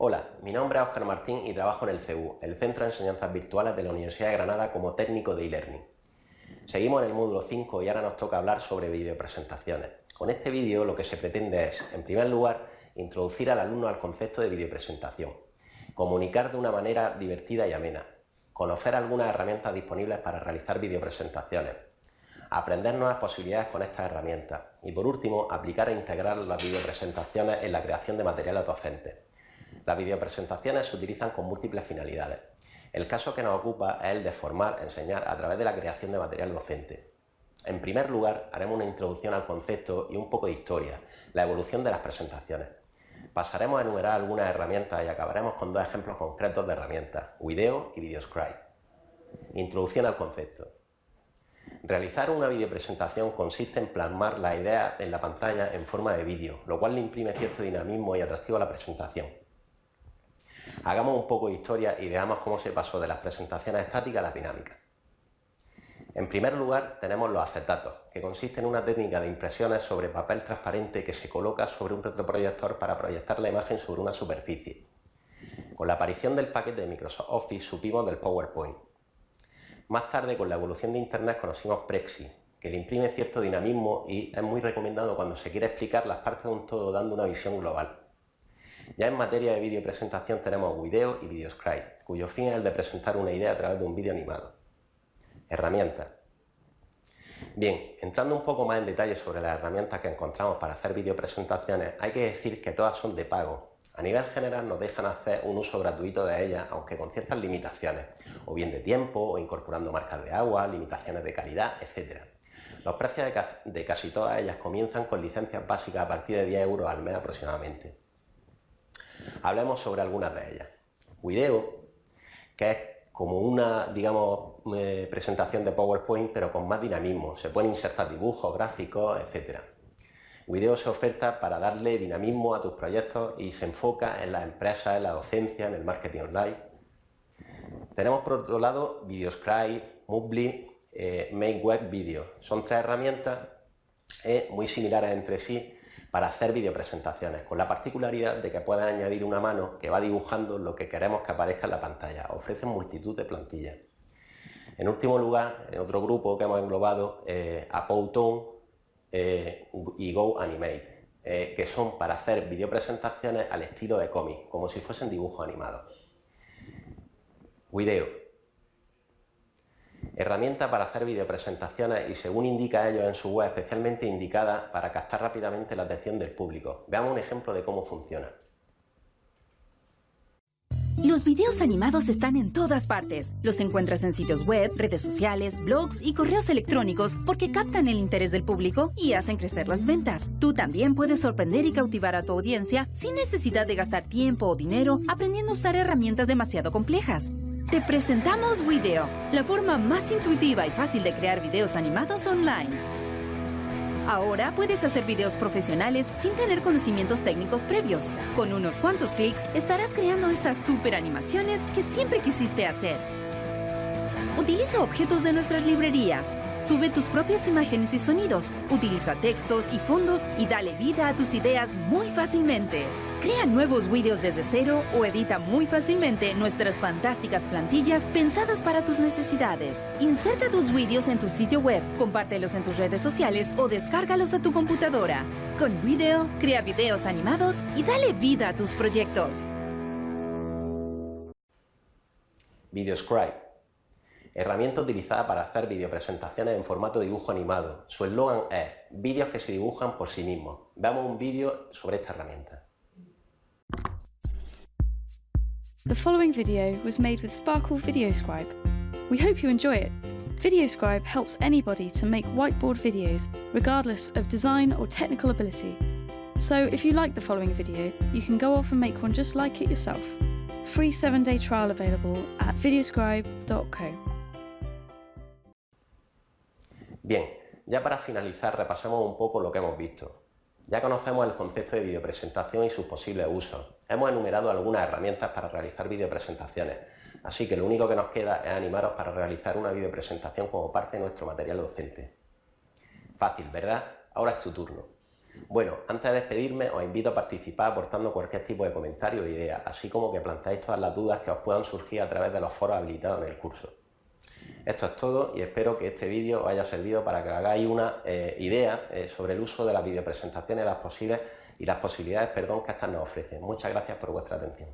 Hola, mi nombre es Óscar Martín y trabajo en el CEU, el Centro de Enseñanzas Virtuales de la Universidad de Granada como técnico de e-learning. Seguimos en el módulo 5 y ahora nos toca hablar sobre videopresentaciones. Con este vídeo lo que se pretende es, en primer lugar, introducir al alumno al concepto de videopresentación, comunicar de una manera divertida y amena, conocer algunas herramientas disponibles para realizar videopresentaciones, aprender nuevas posibilidades con estas herramientas y por último aplicar e integrar las videopresentaciones en la creación de materiales docentes. Las videopresentaciones se utilizan con múltiples finalidades. El caso que nos ocupa es el de formar, enseñar a través de la creación de material docente. En primer lugar, haremos una introducción al concepto y un poco de historia, la evolución de las presentaciones. Pasaremos a enumerar algunas herramientas y acabaremos con dos ejemplos concretos de herramientas, Video y Videoscribe. Introducción al concepto. Realizar una videopresentación consiste en plasmar la idea en la pantalla en forma de vídeo, lo cual le imprime cierto dinamismo y atractivo a la presentación. Hagamos un poco de historia y veamos cómo se pasó de las presentaciones estáticas a las dinámicas. En primer lugar tenemos los acetatos, que consisten en una técnica de impresiones sobre papel transparente que se coloca sobre un retroproyector para proyectar la imagen sobre una superficie. Con la aparición del paquete de Microsoft Office supimos del PowerPoint. Más tarde, con la evolución de Internet, conocimos Prexi, que le imprime cierto dinamismo y es muy recomendado cuando se quiere explicar las partes de un todo dando una visión global. Ya en materia de vídeo presentación tenemos Video y Videoscribe, cuyo fin es el de presentar una idea a través de un vídeo animado. Herramientas. Bien, entrando un poco más en detalle sobre las herramientas que encontramos para hacer videopresentaciones, hay que decir que todas son de pago. A nivel general nos dejan hacer un uso gratuito de ellas, aunque con ciertas limitaciones, o bien de tiempo, o incorporando marcas de agua, limitaciones de calidad, etc. Los precios de, casi todas ellas comienzan con licencias básicas a partir de 10 euros al mes aproximadamente. Hablemos sobre algunas de ellas. Video, que es como una, digamos, eh, presentación de PowerPoint, pero con más dinamismo. Se pueden insertar dibujos, gráficos, etc. Video se oferta para darle dinamismo a tus proyectos y se enfoca en las empresas, en la docencia, en el marketing online. Tenemos por otro lado Videoscribe, Moodle, eh, Make Web Video. Son tres herramientas eh, muy similares entre sí para hacer videopresentaciones, con la particularidad de que puedes añadir una mano que va dibujando lo que queremos que aparezca en la pantalla. Ofrecen multitud de plantillas. En último lugar, en otro grupo que hemos englobado, eh, eh y Go Animate, eh, que son para hacer videopresentaciones al estilo de cómic, como si fuesen dibujos animados. Video. Herramienta para hacer videopresentaciones y según indica ellos en su web, especialmente indicada para captar rápidamente la atención del público. Veamos un ejemplo de cómo funciona. Los videos animados están en todas partes. Los encuentras en sitios web, redes sociales, blogs y correos electrónicos porque captan el interés del público y hacen crecer las ventas. Tú también puedes sorprender y cautivar a tu audiencia sin necesidad de gastar tiempo o dinero aprendiendo a usar herramientas demasiado complejas. Te presentamos Video, la forma más intuitiva y fácil de crear videos animados online. Ahora puedes hacer videos profesionales sin tener conocimientos técnicos previos. Con unos cuantos clics estarás creando esas super animaciones que siempre quisiste hacer. Utiliza objetos de nuestras librerías. Sube tus propias imágenes y sonidos. Utiliza textos y fondos y dale vida a tus ideas muy fácilmente. Crea nuevos vídeos desde cero o edita muy fácilmente nuestras fantásticas plantillas pensadas para tus necesidades. Inserta tus vídeos en tu sitio web, compártelos en tus redes sociales o descárgalos a tu computadora. Con Video, crea videos animados y dale vida a tus proyectos. Videoscribe herramienta utilizada para hacer videopresentaciones en formato dibujo animado. Su eslogan es vídeos que se dibujan por sí mismos. Veamos un vídeo sobre esta herramienta. The following video was made with Sparkle VideoScribe. We hope you enjoy it. VideoScribe helps anybody to make whiteboard videos, regardless of design or technical ability. So if you like the following video, you can go off and make one just like it yourself. Free 7-day trial available at videoscribe.co. Bien, ya para finalizar repasemos un poco lo que hemos visto. Ya conocemos el concepto de videopresentación y sus posibles usos. Hemos enumerado algunas herramientas para realizar videopresentaciones, así que lo único que nos queda es animaros para realizar una videopresentación como parte de nuestro material docente. Fácil, ¿verdad? Ahora es tu turno. Bueno, antes de despedirme os invito a participar aportando cualquier tipo de comentario o idea, así como que planteéis todas las dudas que os puedan surgir a través de los foros habilitados en el curso. Esto es todo y espero que este vídeo os haya servido para que hagáis una eh, idea eh, sobre el uso de las videopresentaciones las posibles y las posibilidades perdón, que estas nos ofrecen. Muchas gracias por vuestra atención.